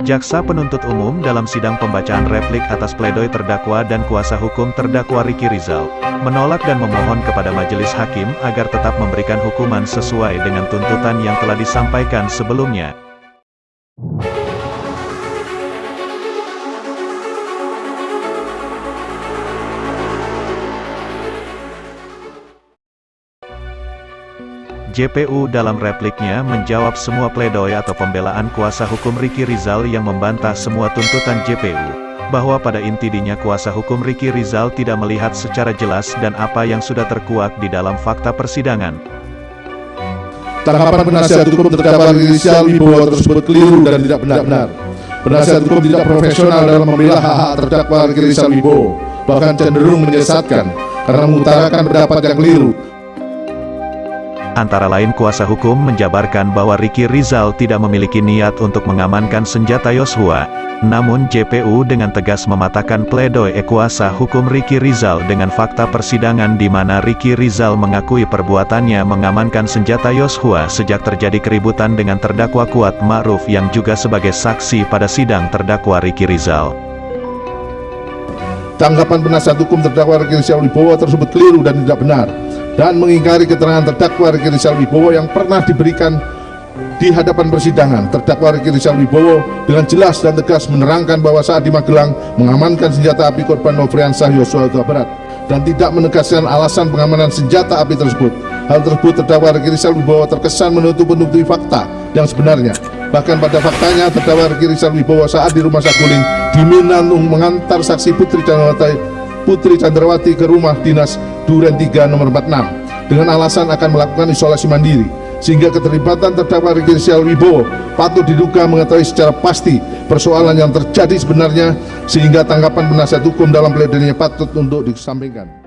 Jaksa penuntut umum dalam sidang pembacaan replik atas pledoi terdakwa dan kuasa hukum terdakwa Riki Rizal, menolak dan memohon kepada majelis hakim agar tetap memberikan hukuman sesuai dengan tuntutan yang telah disampaikan sebelumnya. JPU dalam repliknya menjawab semua pledoi atau pembelaan kuasa hukum Riki Rizal yang membantah semua tuntutan JPU, bahwa pada intinya kuasa hukum Riki Rizal tidak melihat secara jelas dan apa yang sudah terkuak di dalam fakta persidangan. Tanggapan penasihat hukum terdakwa Rizal Wibowo tersebut keliru dan tidak benar-benar. Penasihat hukum tidak profesional dalam membela hak-hak terdakwa Riki Rizal Wibowo, bahkan cenderung menyesatkan karena mengutarakan pendapat yang keliru Antara lain kuasa hukum menjabarkan bahwa Riki Rizal tidak memiliki niat untuk mengamankan senjata Yosua. Namun JPU dengan tegas mematahkan pledoi kuasa hukum Riki Rizal dengan fakta persidangan di mana Riki Rizal mengakui perbuatannya mengamankan senjata Yosua sejak terjadi keributan dengan terdakwa Kuat Ma'ruf yang juga sebagai saksi pada sidang terdakwa Riki Rizal. Tanggapan penasihat hukum terdakwa Riki Rizal Wibowo tersebut keliru dan tidak benar dan mengingkari keterangan terdakwa Riki Rizal Wibowo yang pernah diberikan di hadapan persidangan. Terdakwa Riki Rizal Wibowo dengan jelas dan tegas menerangkan bahwa saat di Magelang mengamankan senjata api korban Nofriansah Yosua Huta Barat dan tidak menegaskan alasan pengamanan senjata api tersebut. Hal tersebut terdakwa Riki Rizal Wibowo terkesan menutup-nutupi fakta yang sebenarnya. Bahkan pada faktanya terdakwa Riki Rizal Wibowo saat di rumah Saguling diminta mengantar saksi Putri Candrawati Putri Chandrawati ke rumah dinas Duren 3 nomor 46 dengan alasan akan melakukan isolasi mandiri sehingga keterlibatan terdakwa Riki Rizal Wibowo patut diduga mengetahui secara pasti persoalan yang terjadi sebenarnya sehingga tanggapan penasihat hukum dalam pledoinya patut untuk disampaikan.